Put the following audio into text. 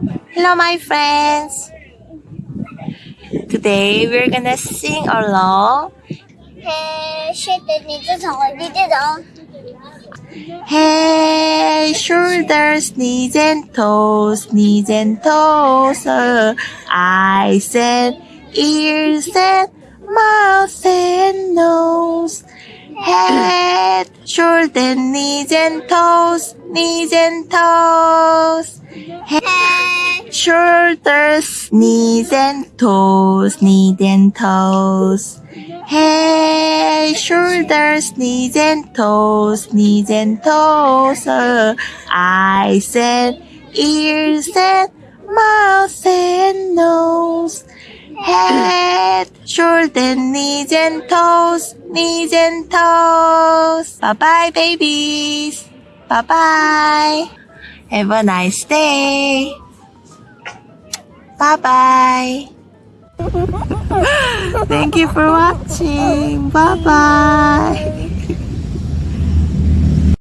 Hello, my friends. Today we're gonna sing along. Hey, shoulders, knees and toes, knees and toes, uh, eyes and ears and mouth and nose. Head, shoulders, knees and toes, knees and toes shoulders, knees and toes, knees and toes. Hey, shoulders, knees and toes, knees and toes. Uh, eyes and ears and mouth and nose. Head, shoulders, knees and toes, knees and toes. Bye bye, babies. Bye bye. Have a nice day. Bye bye. Thank you for watching. Bye bye.